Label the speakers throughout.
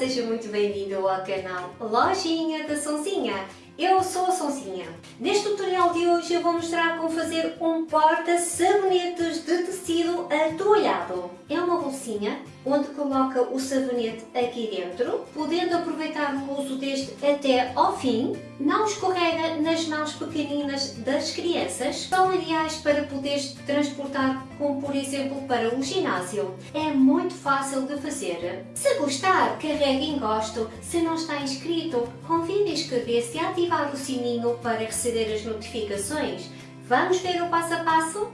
Speaker 1: seja muito bem-vindo ao canal Lojinha da Sonzinha. Eu sou a Sonzinha. Neste tutorial de hoje eu vou mostrar como fazer um porta-sabonetes de tecido atoalhado. É uma bolsinha onde coloca o sabonete aqui dentro, podendo aproveitar o uso deste até ao fim. Não escorrega nas mãos pequeninas das crianças. São ideais para poderes transportar, como por exemplo para um ginásio. É muito fácil de fazer. Se gostar, carregue em gosto. Se não está inscrito, convide a inscrever-se e ativar o sininho para receber as notificações. Vamos ver o passo a passo?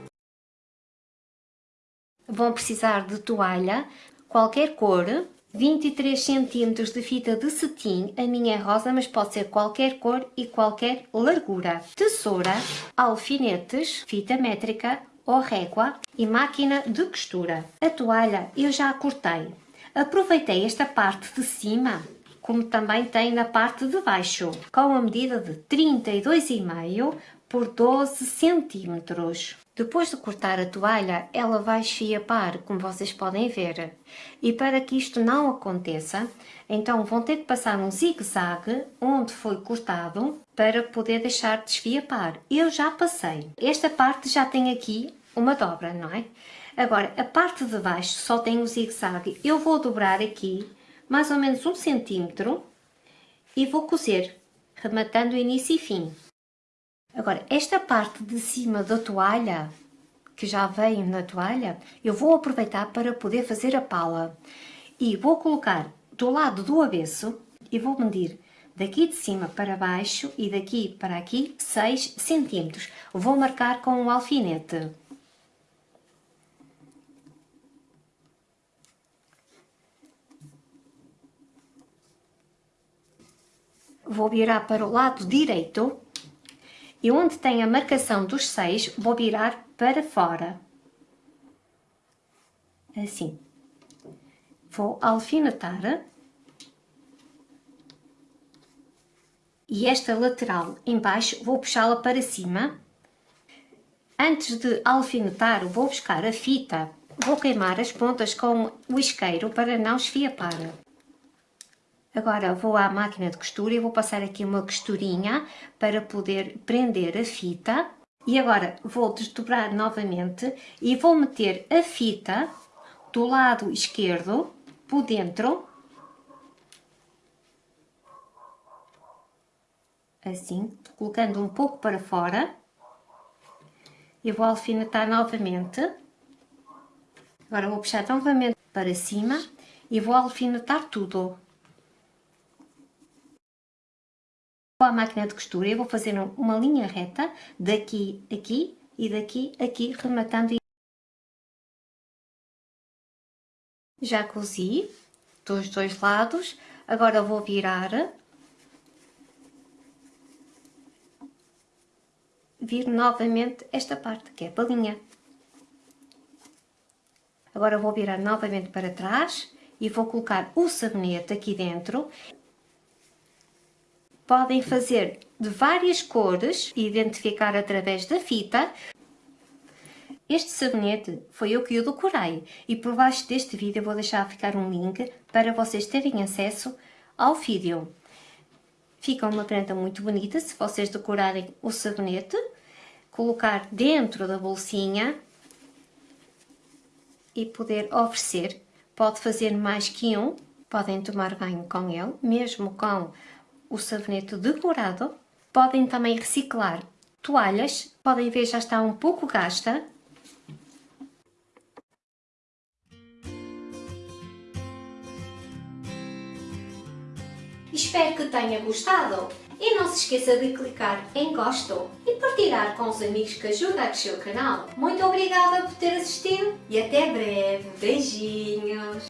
Speaker 1: Vão precisar de toalha, qualquer cor, 23 cm de fita de cetim, a minha é rosa, mas pode ser qualquer cor e qualquer largura. Tesoura, alfinetes, fita métrica ou régua e máquina de costura. A toalha eu já a cortei. Aproveitei esta parte de cima, como também tem na parte de baixo, com a medida de 32,5 por 12 centímetros. Depois de cortar a toalha, ela vai esfiapar, como vocês podem ver. E para que isto não aconteça, então vão ter que passar um zigue-zague onde foi cortado para poder deixar de esfiapar. Eu já passei. Esta parte já tem aqui uma dobra, não é? Agora, a parte de baixo só tem o zigue-zague. Eu vou dobrar aqui mais ou menos um centímetro e vou cozer, rematando início e fim. Agora, esta parte de cima da toalha, que já veio na toalha, eu vou aproveitar para poder fazer a pala. E vou colocar do lado do avesso e vou medir daqui de cima para baixo e daqui para aqui 6 centímetros. Vou marcar com um alfinete. Vou virar para o lado direito e onde tem a marcação dos 6 vou virar para fora. Assim. Vou alfinetar. E esta lateral embaixo vou puxá-la para cima. Antes de alfinetar vou buscar a fita. Vou queimar as pontas com o isqueiro para não esfiapar. Agora vou à máquina de costura e vou passar aqui uma costurinha para poder prender a fita. E agora vou desdobrar novamente e vou meter a fita do lado esquerdo por dentro. Assim, colocando um pouco para fora. E vou alfinetar novamente. Agora vou puxar novamente para cima e vou alfinetar tudo. Com a máquina de costura eu vou fazer uma linha reta daqui, aqui e daqui, aqui, rematando. Já cozi dos dois lados, agora vou virar. Vir novamente esta parte, que é a palinha. Agora vou virar novamente para trás e vou colocar o sabonete aqui dentro podem fazer de várias cores e identificar através da fita. Este sabonete foi eu que o decorei e por baixo deste vídeo vou deixar ficar um link para vocês terem acesso ao vídeo. Fica uma prenda muito bonita se vocês decorarem o sabonete, colocar dentro da bolsinha e poder oferecer. Pode fazer mais que um, podem tomar banho com ele, mesmo com o sabonete decorado. Podem também reciclar toalhas, podem ver já está um pouco gasta. Espero que tenha gostado e não se esqueça de clicar em gosto e partilhar com os amigos que ajudam a crescer o canal. Muito obrigada por ter assistido e até breve. Beijinhos!